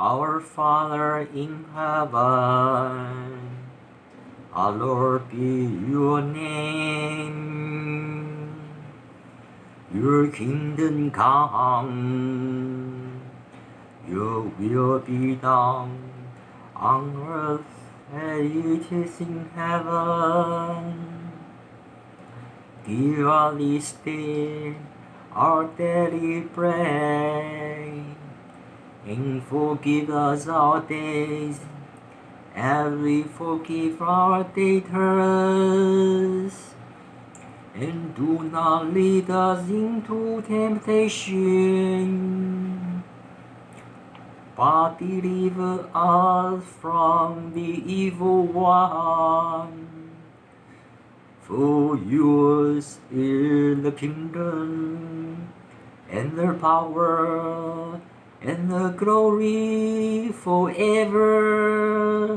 Our Father in heaven, hallowed be your name. Your kingdom come, your will be done on earth as it is in heaven. Give us this day our daily bread and forgive us our debts, as we forgive our debtors. And do not lead us into temptation, but deliver us from the evil one. For yours is the kingdom, and the power, and the glory forever.